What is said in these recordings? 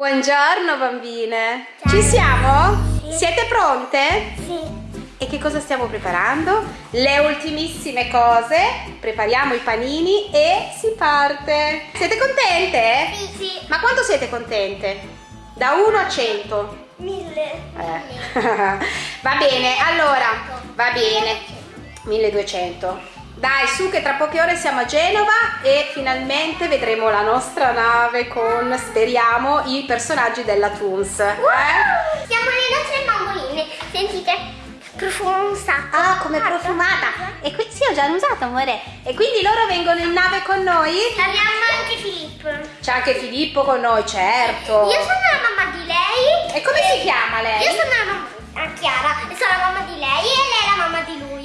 Buongiorno bambine! Ciao. Ci siamo? Sì. Siete pronte? Sì. E che cosa stiamo preparando? Le ultimissime cose, prepariamo i panini e si parte! Siete contente? Sì, sì. Ma quanto siete contente? Da 1 a 100? 1000. Eh. va bene, allora, va bene. 1200. Dai, su che tra poche ore siamo a Genova e finalmente vedremo la nostra nave con, speriamo, i personaggi della Toons. Eh? Siamo le nostre bamboline, sentite? Profuma un sacco. Ah, come profumata. E qui sì, ho già usato, amore. E quindi loro vengono in nave con noi? Abbiamo anche Filippo. C'è anche Filippo con noi, certo. Io sono la mamma di lei. E come e si chiama lei? Io sono la mamma Chiara sono la mamma di lei e lei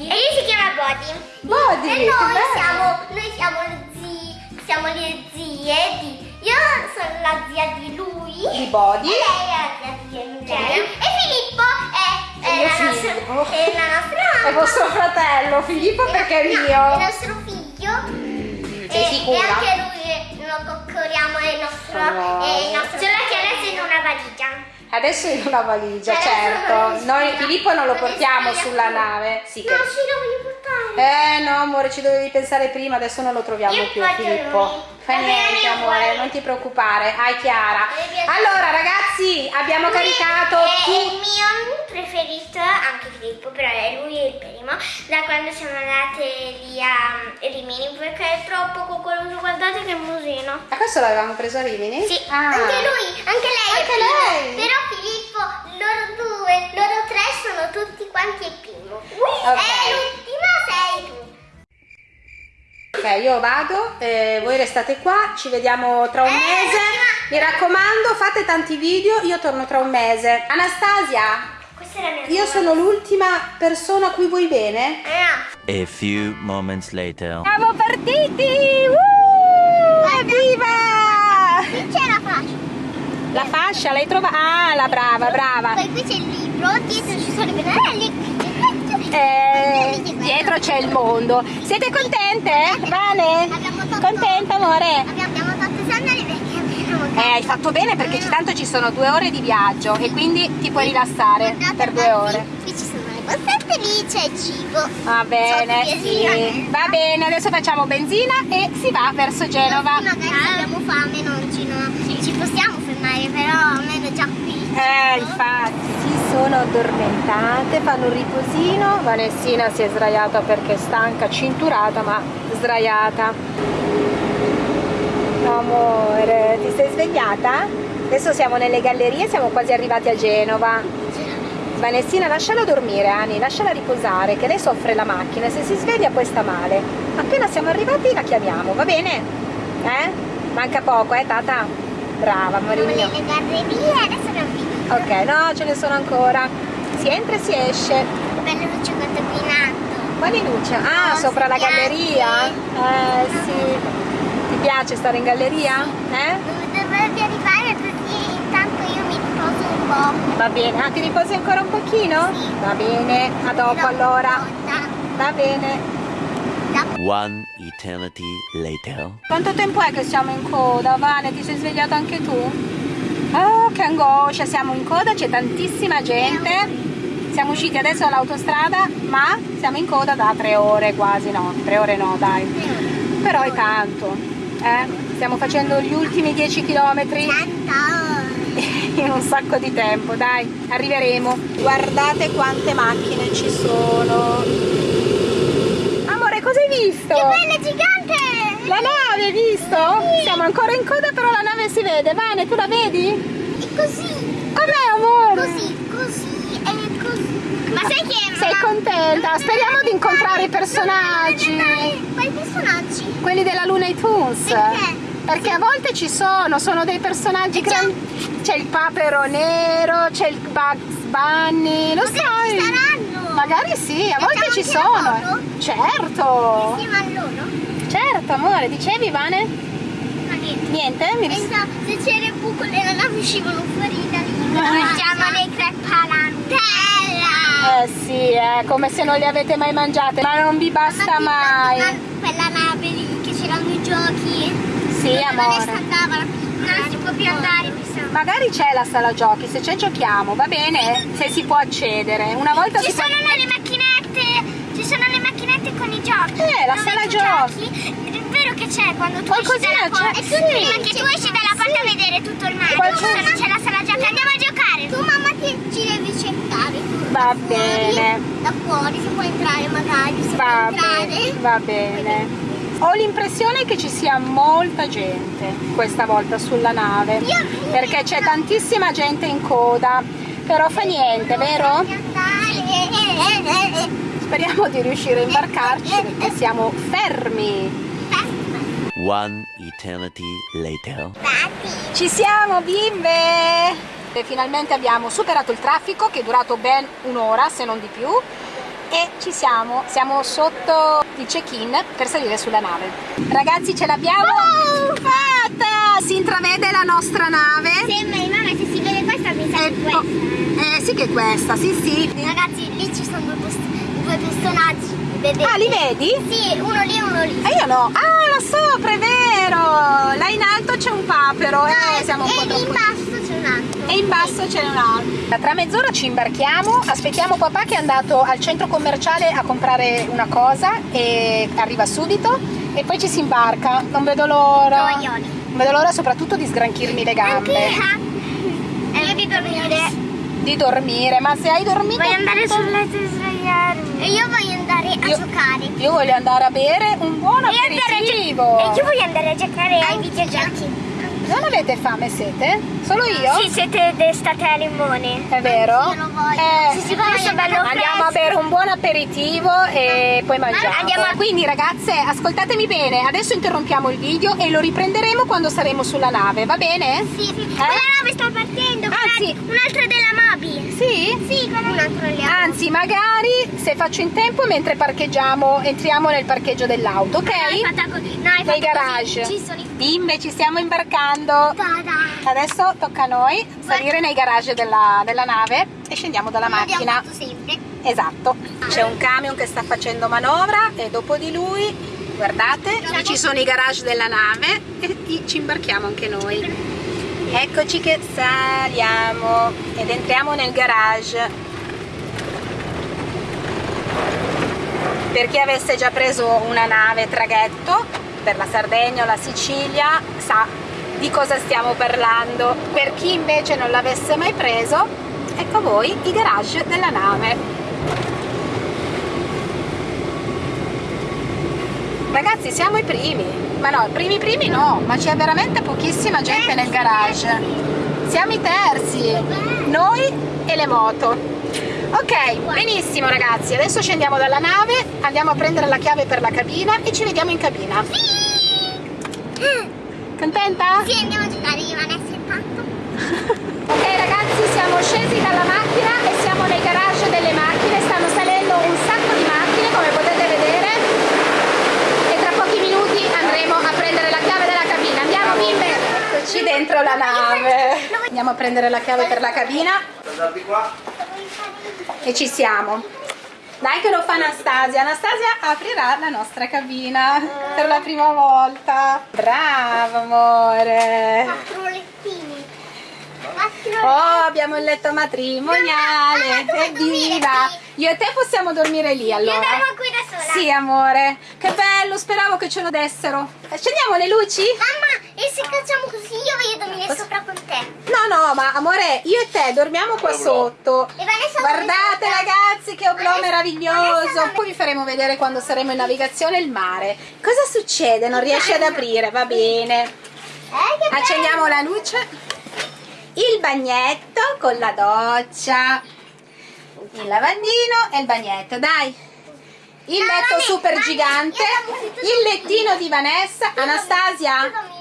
lui. E lui si chiama Body. Body. E noi siamo, noi siamo le zie, siamo le zie di. Io sono la zia di lui. Di Body. E lei è la zia di lei. E Filippo è, è, la nostra, è la nostra mamma. È vostro fratello, Filippo perché è mio. No, è il nostro figlio. Mm, sei e, sicura? E anche lui lo coccoliamo è il nostro. Oh. È il nostro. Solo che adesso in una valigia. Adesso in una valigia, Adesso certo. Noi Filippo non lo portiamo sulla nave. Sì, no, che... ci dovevi portare. Eh no, amore, ci dovevi pensare prima, adesso non lo troviamo Io più, Filippo. Fa niente, amore, non ti preoccupare. Hai Chiara. Allora, ragazzi, abbiamo lui caricato è il mio preferito, anche Filippo, però è lui il primo, da quando siamo andate lì a Rimini, perché è troppo coccoloso. Guardate che musino. Ma questo l'avevamo preso a Rimini? Sì, ah. anche lui, anche lei. Anche lei. Però Filippo, loro due, loro tre sono tutti quanti il primo. Okay. E l'ultima sei tu. Ok, io vado, eh, voi restate qua, ci vediamo tra un eh, mese. Mi raccomando, fate tanti video, io torno tra un mese. Anastasia, io sono l'ultima persona a cui vuoi bene? Eh. A few moments later. Siamo partiti! Uh, evviva! Qui c'è la fascia. La fascia, l'hai trovata? Ah, la brava, brava. Poi qui c'è il libro, dietro ci sono i pennelli. Eh, dietro c'è il mondo. Siete contente? Vane? Contenta amore? Abbiamo fatto sandali perché abbiamo Eh, hai fatto bene perché tanto ci sono due ore di viaggio e quindi ti puoi rilassare per due ore. Borsette, lì c'è cibo. Va bene, sì. Va bene, adesso facciamo benzina e si va verso Genova. Magari se abbiamo fame non ci, no, ci possiamo fermare, però almeno già qui. Eh, infatti, si sono addormentate, fanno un riposino. Vanessina si è sdraiata perché è stanca, cinturata, ma sdraiata. Amore, ti sei svegliata? Adesso siamo nelle gallerie, siamo quasi arrivati a Genova. Vanessina, lasciala dormire, Ani, lasciala riposare, che lei soffre la macchina, se si sveglia poi sta male. Appena siamo arrivati la chiamiamo, va bene? Eh? Manca poco, eh, Tata? Brava, amore mio. le gallerie, adesso abbiamo finito. Ok, no, ce ne sono ancora. Si entra e si esce. Bella luce quanto qui in alto. Quali luce? Ah, oh, sopra la galleria? Eh, sì. Ti piace stare in galleria? Eh? Dovrebbe arrivare così intanto io mi riposo un po'. Va bene. Ah, ti riposi ancora un pochino? Sì. Va bene, a dopo allora. Va bene. One eternity later. Quanto tempo è che siamo in coda, Vane? Ti sei svegliata anche tu? Oh, che angoscia, siamo in coda, c'è tantissima gente. Siamo usciti adesso dall'autostrada, ma siamo in coda da tre ore quasi, no, tre ore no, dai. Però è tanto, eh? Stiamo facendo gli ultimi 10 km in un sacco di tempo, dai, arriveremo. Guardate quante macchine ci sono cosa hai visto? Che bella gigante! La nave, hai visto? Sì. Siamo ancora in coda, però la nave si vede. Vane, tu la vedi? È così. Com'è, amore? Così, così, è così. Ma sai che... Sei contenta? Speriamo di incontrare i personaggi. Quali personaggi? Quelli della Luna e Toons. Perché? Perché a volte ci sono, sono dei personaggi grandi. C'è il papero nero, c'è il Bugs Bunny, lo Magari sai? Ci saranno. Magari sì, a volte ci sono. Loro? Certo. Insieme a loro? Certo, amore, dicevi Vane? Ma niente. Niente? Mi ris- Pensa, se c'era il buco le navi uscivano fuori da lì. Mangiamo le crepe alla Nutella. Eh sì, è eh, come se non le avete mai mangiate, ma non vi basta mai. Quella nave lì che c'erano i giochi. Sì, amore. Non si può più andare, mi sa. Magari c'è la sala giochi, se c'è giochiamo, va bene? Se si può accedere. Una volta Ci si può... sono le macchinette, ci sono le macchinette con i giochi. Eh, la sala tu giochi. È vero che c'è quando tu Qualcosina esci dalla porta. sì. Prima che tu esci dalla porta a vedere tutto il mare. Qualcosa- c'è la sala giochi, andiamo a giocare. Tu mamma ti, ci devi cercare. Va bene. Da fuori si può entrare magari, si Va può entrare. bene, va bene. Ho l'impressione che ci sia molta gente questa volta sulla nave, perché c'è tantissima gente in coda, però fa niente, vero? Speriamo di riuscire a imbarcarci perché siamo fermi. One eternity later. Ci siamo bimbe! E finalmente abbiamo superato il traffico che è durato ben un'ora se non di più e ci siamo, siamo sotto il check-in per salire sulla nave. Ragazzi ce l'abbiamo fatta! Si intravede la nostra nave. Sembra, mamma, se si vede questa mi sa Eh, che oh, questa. eh sì che è questa, sì sì. Ragazzi, lì ci sono due, due personaggi. Vedete? Ah, li vedi? Sì, uno lì e uno lì. E io no. Ah, là sopra, è vero! Là in alto c'è un papero. Eh, siamo un po' e in troppo... basso un altro. E in basso c'è un altro. Tra mezz'ora ci imbarchiamo, aspettiamo papà che è andato al centro commerciale a comprare una cosa e arriva subito e poi ci si imbarca. Non vedo l'ora. Non vedo l'ora soprattutto di sgranchirmi le gambe. E io di dormire. Di dormire, ma se hai dormito. Voglio andare tutto- sul letto e svegliarmi. E io voglio andare a Io- giocare. Io voglio andare a bere un buon aperitivo. E io voglio andare a giocare ai videogiochi. Avete fame e sete? Solo io? Sì, siete d'estate a limone. È vero? Anch'io lo voglio. Eh, Sì, sì, bello Andiamo a bere un buon aperitivo e poi mangiamo. Andiamo a- Quindi ragazze, ascoltatemi bene, adesso interrompiamo il video e lo riprenderemo quando saremo sulla nave, va bene? Sì, sì. Eh? Quella nave sta partendo. Anzi- guarda, un altro della Moby. Sì? Sì, quella un altro lì. Anzi, magari se faccio in tempo mentre parcheggiamo, entriamo nel parcheggio dell'auto, ok? No, hai fatto. No, hai Nei fatto garage. Così. Ci sono i Bimbe, ci stiamo imbarcando. Adesso tocca a noi salire nei garage della, della nave e scendiamo dalla L'abbiamo macchina. Esatto, c'è un camion che sta facendo manovra e dopo di lui, guardate, lì ci sono i garage della nave e ci imbarchiamo anche noi. Eccoci che saliamo ed entriamo nel garage. Per chi avesse già preso una nave traghetto per la Sardegna o la Sicilia sa di cosa stiamo parlando. Per chi invece non l'avesse mai preso, ecco a voi i garage della nave. Ragazzi siamo i primi, ma no, primi primi no, ma c'è veramente pochissima gente nel garage. Siamo i terzi, noi e le moto. Ok, benissimo ragazzi, adesso scendiamo dalla nave, andiamo a prendere la chiave per la cabina e ci vediamo in cabina. Contenta? Sì, andiamo a giocare io, Vanessa e Tanto. Ok ragazzi, siamo scesi dalla macchina e siamo nei garage delle macchine, stanno salendo un sacco di macchine come potete vedere e tra pochi minuti andremo a prendere la chiave della cabina. Andiamo bimbe! Eccoci dentro la nave. Andiamo a prendere la chiave per la cabina e ci siamo. Dai che lo fa Anastasia. Anastasia aprirà la nostra cabina per la prima volta. Brava amore. Quattro lettini. Quattro Oh, abbiamo il letto matrimoniale, evviva! Io e te possiamo dormire lì Io allora. dormo qui da sola. Sì, amore, che bello, speravo che ce lo dessero. Accendiamo le luci? Mamma, e se facciamo così io voglio dormire te. No, no, ma amore, io e te dormiamo qua sotto. E Guardate ragazzi che oblò meraviglioso. Poi vi faremo vedere quando saremo in navigazione il mare. Cosa succede? Non riesce ad aprire, va bene. Eh, che bello. Accendiamo la luce. Il bagnetto con la doccia. Il lavandino e il bagnetto, dai. Il letto super gigante. Il lettino di Vanessa. Anastasia.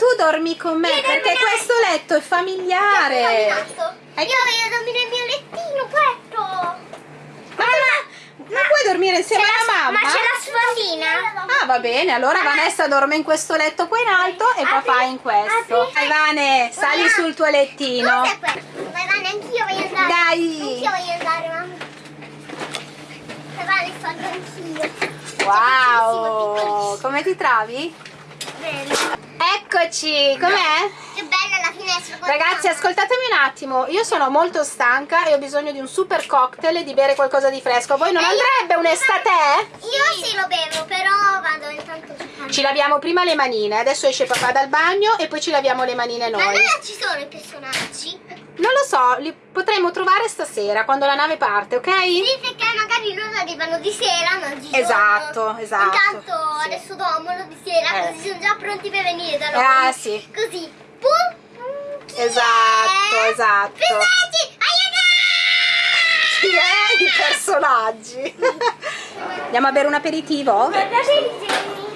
Tu dormi con me Io perché questo letto è familiare. Io voglio dormire nel mio lettino, questo. Ma non puoi dormire insieme alla la- mamma? Ma c'è la sfondina? Ah va bene, allora Vanessa dorme in questo letto qua in alto e Apri- papà in questo. apri- Dai Vane, sali Mamma, sul tuo lettino. Cos'è questo? Vai Vane, anch'io voglio andare. Dai. Anch'io voglio andare, mamma. Vai Vane, salgo anch'io. Wow, come ti trovi? Eccoci, com'è? Che bella la finestra. Ragazzi, ascoltatemi un attimo. Io sono molto stanca e ho bisogno di un super cocktail e di bere qualcosa di fresco. Voi non Eh, andrebbe un estate? Io sì lo bevo, però vado intanto su Ci laviamo prima le manine, adesso esce papà dal bagno e poi ci laviamo le manine Ma noi. allora ci sono i personaggi? Non lo so, li potremo trovare stasera quando la nave parte, ok? Sì, perché magari loro arrivano di sera, non di giorno. Esatto, esatto. Intanto Sì. adesso dormono di sera, Eh. così sono già pronti per venire da noi. Ah, sì. Così. Pum, chi Esatto, è? esatto. Personaggi, aiuto! Chi è i personaggi? Andiamo a bere un aperitivo?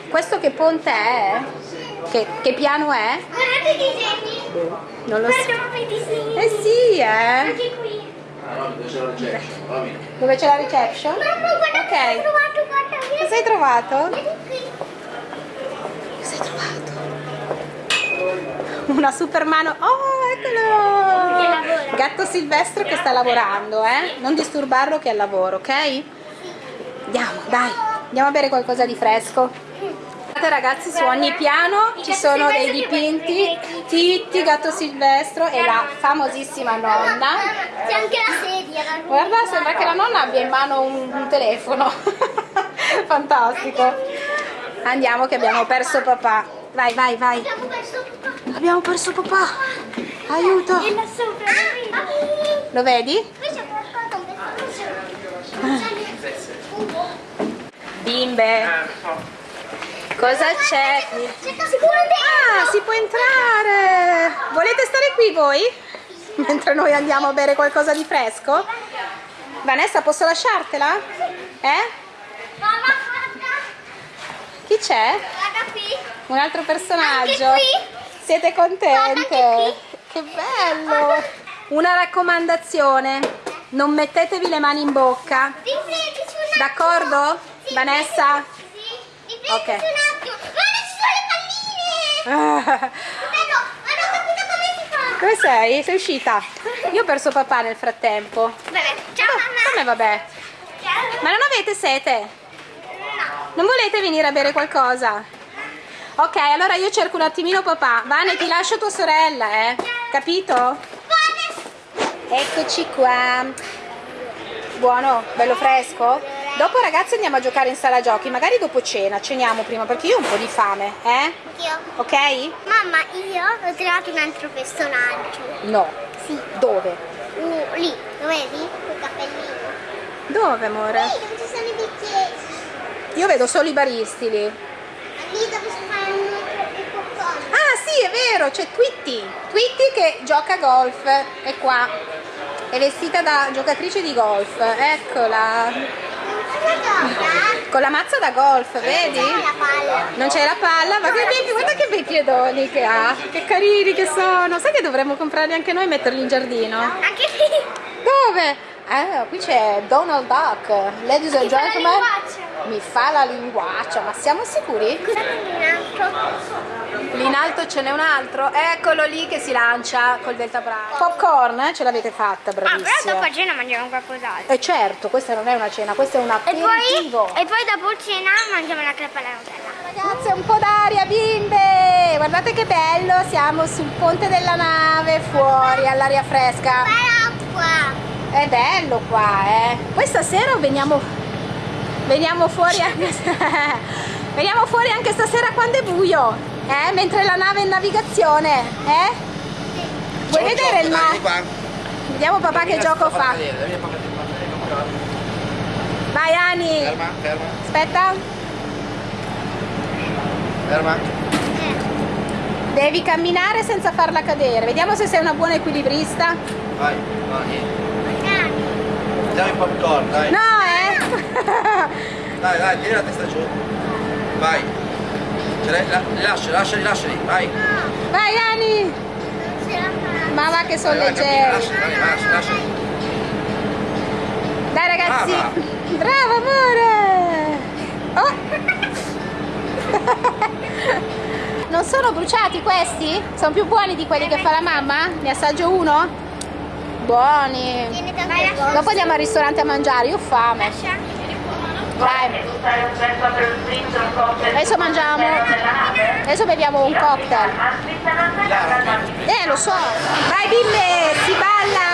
Questo che ponte è? Che, che piano è? Guardate i disegni. Non lo so. Guardiamo i disegni. Eh sì, eh. Anche qui. Dove c'è la reception? Mamma, guarda Ok. trovato, guarda. vieni. Cosa hai trovato? Vieni qui. Cosa hai trovato? Una super mano. Oh, eccolo! Gatto silvestro che sta lavorando, eh? Non disturbarlo che è al lavoro, ok? Andiamo, dai. Andiamo a bere qualcosa di fresco. Guardate ragazzi, su ogni piano ci sono dei dipinti. Titti, gatto silvestro e la famosissima nonna. C'è anche la sedia. la Guarda, sembra che la nonna abbia in mano un, un telefono. Fantastico. Andiamo che abbiamo perso papà. Vai, vai, vai. Abbiamo perso papà. Abbiamo perso papà. Aiuto. Lo vedi? Personaggio. Bimbe. Cosa c'è? Si può andare. Ah, si può entrare. Volete stare qui voi? Mentre noi andiamo a bere qualcosa di fresco? Vanessa, posso lasciartela? Eh? Mamma, guarda. Chi c'è? Un altro personaggio. Siete contente? Che bello! Una raccomandazione, non mettetevi le mani in bocca. D'accordo? Sì, Vanessa? Ok. un attimo. Guarda, ci sono le palline. Ah, Bello, ma non ho capito come si fa. Come sei? Sei uscita? Io ho perso papà nel frattempo. Vabbè, ciao mamma. Come vabbè? Ciao. Ma non avete sete? No. Non volete venire a bere qualcosa? Ok, allora io cerco un attimino papà. Vane, ti lascio tua sorella, eh? Capito? Eccoci qua. Buono, bello fresco? Dopo ragazzi andiamo a giocare in sala giochi, magari dopo cena, ceniamo prima perché io ho un po' di fame, eh? Anch'io. Ok? Mamma, io ho trovato un altro personaggio. No. Sì. Dove? Uh, lì, lo vedi? Col cappellino. Dove amore? Lì dove ci sono i bicchieri. Io vedo solo i baristi lì. Lì dove si fa un il popcorn. Ah sì, è vero, c'è Twitty. Twitty che gioca a golf, è qua. È vestita da giocatrice di golf, eccola. Con la mazza da golf, vedi? C'è la palla. Non c'è la palla, ma che bei, guarda che bei piedoni che ha, che carini che sono. Sai che dovremmo comprarli anche noi e metterli in giardino? Anche qui. Dove? Ah, qui c'è Donald Duck. Ladies and Mi fa la gentlemen. linguaccia. Mi fa la linguaccia, ma siamo sicuri? In alto. In alto ce n'è un altro, eccolo lì che si lancia col delta bravo. Popcorn, eh? ce l'avete fatta, Ah, però bravissima. dopo a cena mangiamo qualcos'altro. E certo, questa non è una cena, questo è un E aperitivo. poi, e poi dopo cena mangiamo la crepa alla Nutella. Ragazze, un po' d'aria, bimbe! Guardate che bello, siamo sul ponte della nave, fuori, all'aria fresca. L'acqua. È bello qua, eh. Poi stasera veniamo, veniamo fuori anche, veniamo fuori anche stasera quando è buio, eh? Mentre la nave è in navigazione, eh? Vuoi vedere il mare? Vediamo papà che gioco fa. Vai Ani, Ferma, ferma, aspetta. ferma. Devi camminare senza farla cadere. Vediamo se sei una buona equilibrista. Vai, no, niente. Diamo il popcorn, dai. No, eh? Dai, dai, tieni la testa giù. Vai. Ce l'hai, la, rilascia, lasciali, lasciali, vai. Vai Ani. Ma va che sono Vai, leggeri. Lasciali, lasciali, lasciali. Dai ragazzi. Brava. Bravo amore. Oh. Non sono bruciati questi? Sono più buoni di quelli che fa la mamma? Ne assaggio uno? Buoni. Dopo andiamo al ristorante a mangiare, io ho fame. Dai. Adesso mangiamo. Adesso beviamo un cocktail. Eh, lo so. Vai bimbe, si balla.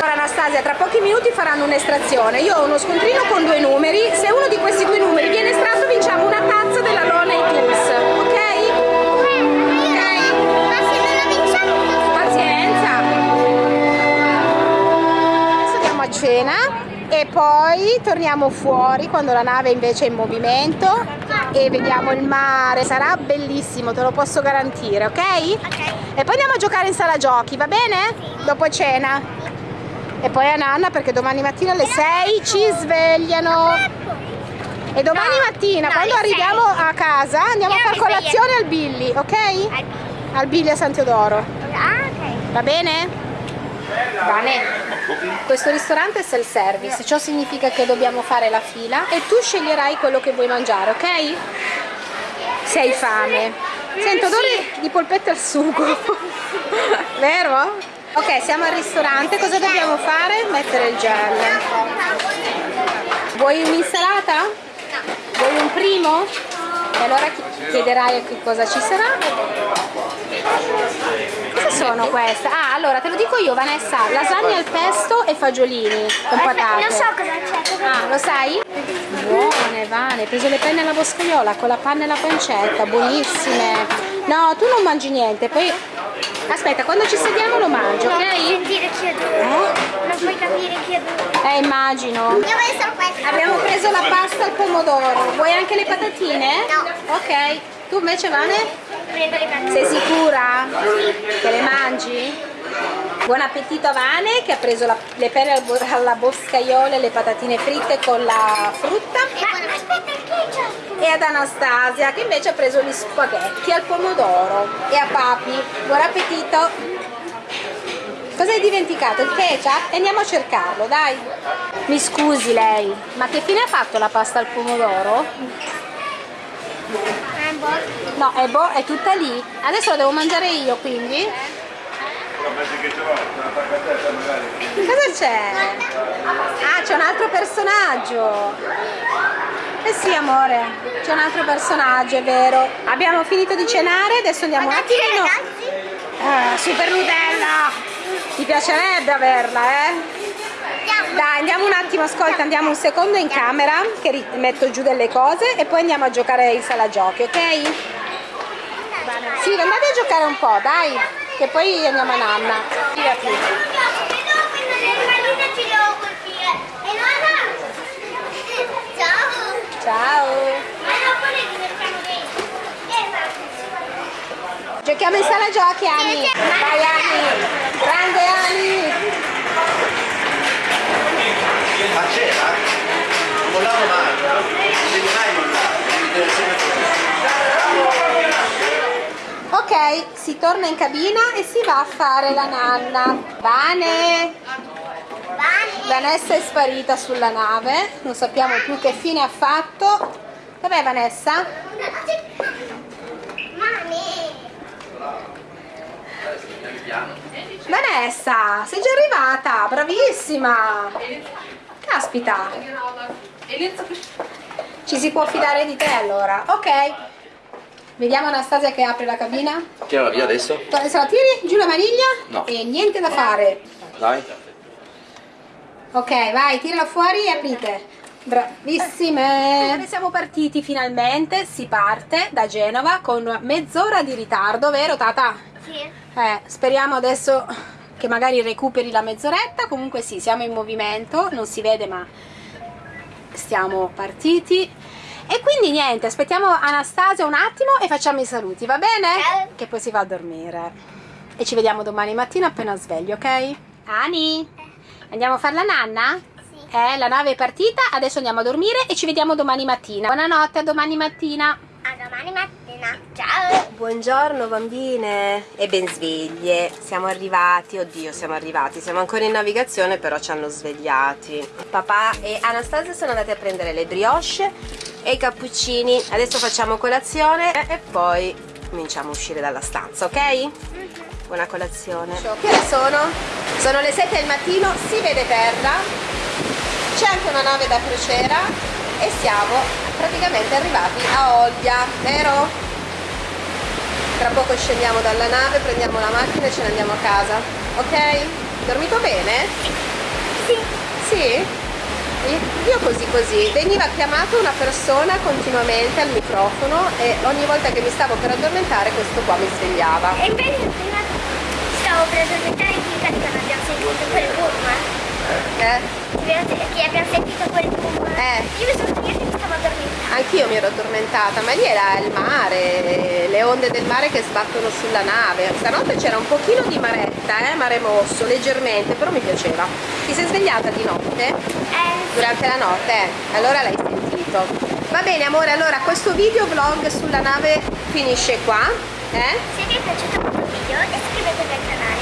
Ora Anastasia, tra pochi minuti faranno un'estrazione. Io ho uno scontrino con due numeri. Se uno di questi due numeri viene estratto cena e poi torniamo fuori quando la nave invece è in movimento e vediamo il mare. Sarà bellissimo, te lo posso garantire, ok? Ok. E poi andiamo a giocare in sala giochi, va bene? Dopo cena. E poi a Nanna perché domani mattina alle 6 ci svegliano. E domani No, mattina, no, quando arriviamo a casa, andiamo Io a far mi sveglio. colazione al Billy, ok? Al Billy a San Teodoro. Ah, ok. Va bene? Bene. Questo ristorante è self-service, ciò significa che dobbiamo fare la fila e tu sceglierai quello che vuoi mangiare, ok? Se hai fame. Sento odore di polpette al sugo. Vero? Ok, siamo al ristorante, cosa dobbiamo fare? Mettere il gel. Vuoi un'insalata? Vuoi un primo? E allora chi- chiederai che cosa ci sarà. Sono queste? Ah, allora te lo dico io, Vanessa, lasagne al pesto e fagiolini con patate. Non so cosa c'è. Ah, lo sai? Buone, Vane, hai preso le penne alla boscaiola con la panna e la pancetta, buonissime. No, tu non mangi niente, poi... Aspetta, quando ci sediamo lo mangio, Non puoi ok? sentire chi è dove. Non puoi capire chi è dove. Eh, immagino. Io solo questo. Abbiamo preso la pasta al pomodoro, vuoi anche le patatine? No. Ok, tu invece Vane? Prendo le patate. Sei sicura? Buon appetito a Vane che ha preso la- le pere alla boscaiola e le patatine fritte con la frutta Ma aspetta e ad Anastasia che invece ha preso gli spaghetti al pomodoro e a Papi. Buon appetito! Cosa hai dimenticato? Il ketchup? E andiamo a cercarlo, dai! Mi scusi lei, ma che fine ha fatto la pasta al pomodoro? Boh. No, è, bo- è tutta lì. Adesso la devo mangiare io, quindi? Cosa c'è? Ah, c'è un altro personaggio. Eh sì, amore, c'è un altro personaggio, è vero. Abbiamo finito di cenare, adesso andiamo un Guardate attimino. ragazzi. Ah, super Nutella! Ti piacerebbe averla, eh? Dai, andiamo un attimo, ascolta, andiamo un secondo in camera, che metto giù delle cose e poi andiamo a giocare in sala giochi, ok? Sì, andate a giocare un po', dai, che poi andiamo a nanna. Ciao. Ciao! Giochiamo in sala giochi, Ani! Vai, Ani! Grande Ani! Ok, si torna in cabina e si va a fare la nanna. Vane! Vanessa è sparita sulla nave, non sappiamo più che fine ha fatto. Dov'è Vanessa? Vanessa, sei già arrivata, bravissima! Caspita! Ci si può fidare di te allora, ok. Vediamo Anastasia che apre la cabina. Tirala via adesso? Adesso la tiri giù la maniglia No. e niente da fare. Dai. Ok, vai, tirala fuori e aprite. Bravissime! Siamo partiti finalmente, si parte da Genova con mezz'ora di ritardo, vero Tata? Sì. Eh, speriamo adesso che magari recuperi la mezz'oretta, comunque sì, siamo in movimento, non si vede ma stiamo partiti. E quindi niente, aspettiamo Anastasia un attimo e facciamo i saluti, va bene? Che poi si va a dormire. E ci vediamo domani mattina appena svegli, ok? Ani, andiamo a fare la nanna? Sì. Eh, la nave è partita, adesso andiamo a dormire e ci vediamo domani mattina. Buonanotte, a domani mattina. A domani mattina. Ciao. Buongiorno bambine e ben sveglie. Siamo arrivati, oddio siamo arrivati, siamo ancora in navigazione però ci hanno svegliati. Papà e Anastasia sono andati a prendere le brioche e i cappuccini. Adesso facciamo colazione e poi cominciamo a uscire dalla stanza, ok? buona colazione. Che ore sono? Sono le 7 del mattino, si vede terra, c'è anche una nave da crociera e siamo praticamente arrivati a Olbia, vero? Tra poco scendiamo dalla nave, prendiamo la macchina e ce ne andiamo a casa, ok? Dormito bene? Sì. Sì? Io così così, veniva chiamata una persona continuamente al microfono e ogni volta che mi stavo per addormentare questo qua mi svegliava. E invece prima stavo per addormentare in finta che non abbiamo sentito quel boom. Eh? Che abbiamo sentito quel boom. Eh. Io mi sono e mi stavo addormentando. Anch'io mi ero addormentata, ma lì era il mare, le onde del mare che sbattono sulla nave. Stanotte c'era un pochino di maretta, eh, mare mosso, leggermente, però mi piaceva. Ti sei svegliata di notte? Eh, Durante la notte? Eh, allora l'hai sentito. Va bene amore, allora questo video vlog sulla nave finisce qua. Eh? se vi è piaciuto questo video iscrivetevi al canale,